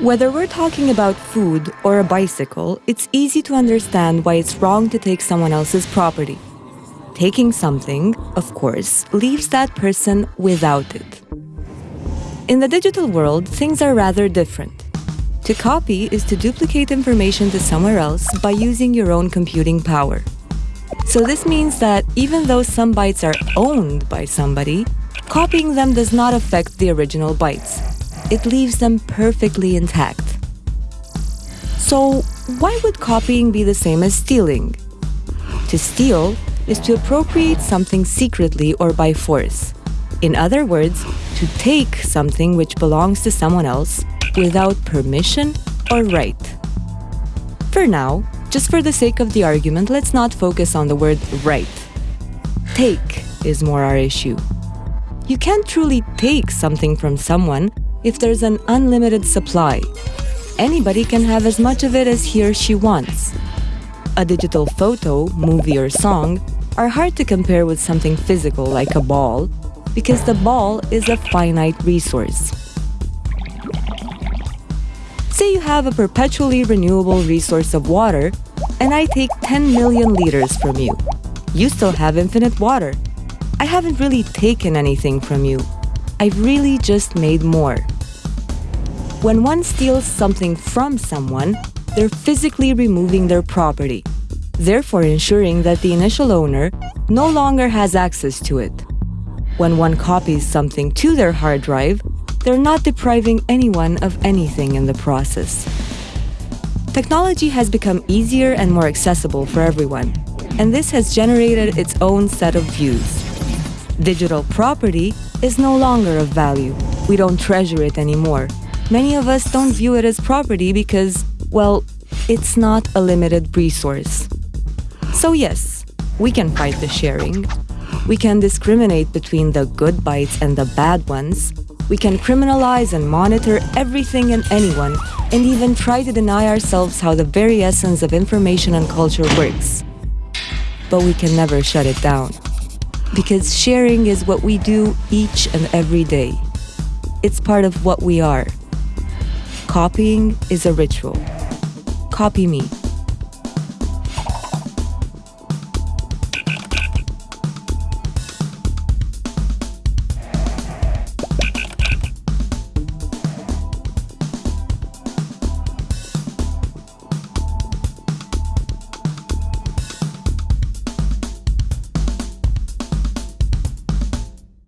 Whether we're talking about food or a bicycle, it's easy to understand why it's wrong to take someone else's property. Taking something, of course, leaves that person without it. In the digital world, things are rather different. To copy is to duplicate information to somewhere else by using your own computing power. So this means that even though some bytes are owned by somebody, copying them does not affect the original bytes. It leaves them perfectly intact. So why would copying be the same as stealing? To steal is to appropriate something secretly or by force. In other words, to take something which belongs to someone else without permission or right. For now, just for the sake of the argument, let's not focus on the word right. Take is more our issue. You can't truly take something from someone if there's an unlimited supply. Anybody can have as much of it as he or she wants. A digital photo, movie, or song are hard to compare with something physical like a ball, because the ball is a finite resource. Say you have a perpetually renewable resource of water, and I take 10 million liters from you. You still have infinite water. I haven't really taken anything from you. I've really just made more. When one steals something from someone, they're physically removing their property therefore ensuring that the initial owner no longer has access to it. When one copies something to their hard drive, they're not depriving anyone of anything in the process. Technology has become easier and more accessible for everyone, and this has generated its own set of views. Digital property is no longer of value. We don't treasure it anymore. Many of us don't view it as property because, well, it's not a limited resource. So yes, we can fight the sharing. We can discriminate between the good bytes and the bad ones. We can criminalize and monitor everything and anyone, and even try to deny ourselves how the very essence of information and culture works. But we can never shut it down. Because sharing is what we do each and every day. It's part of what we are. Copying is a ritual. Copy me.